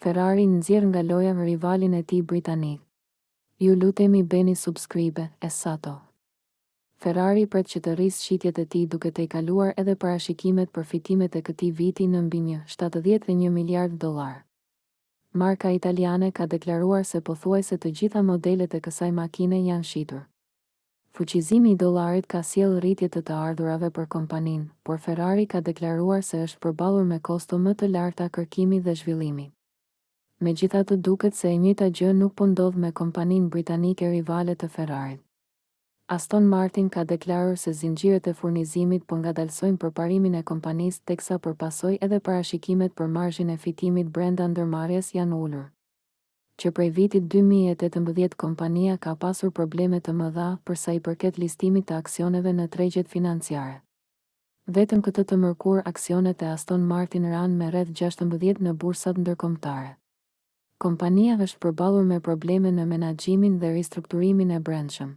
Ferrari nxjerr nga loja rivalin e tij britanik. Ju lutemi bëni subscribe, e sato. Ferrari pret që të rrisë shitjet e tij duke tejkaluar edhe parashikimet për fitimet e këtij viti në mbi një shtatëdhjetë e një miliardë dollarë. Marka italiane ka deklaruar se pothuajse të gjitha modelet e kësaj makine janë shitur. Fuqizimi i dollarit ka sjellë rritje të të ardhurave për kompaninë, por Ferrari ka deklaruar se është përballur me kosto më të larta kërkimi dhe zhvillimi. Megjithatë duket se e njëjta gjë nuk po ndodh me kompaninë britanike rivale të Ferrarit. Aston Martin ka deklaruar se zinxhirët e furnizimit po ngadalësojnë përparimin e kompanisë teksa për pasojë edhe parashikimet për marzhin e fitimit brenda ndërmarrjes janë ulur. Që prej vitit dy mijë e tetëmbëdhjetë kompania ka pasur probleme të mëdha për sa i përket listimit të aksioneve në tregjet financiare. Vetëm këtë të mërkurë aksionet e Aston Martin ranë me rreth gjashtëmbëdhjetë në bursat ndërkombëtare. Kompania është përballur me probleme në menaxhimin dhe ristrukturimin e brendshëm.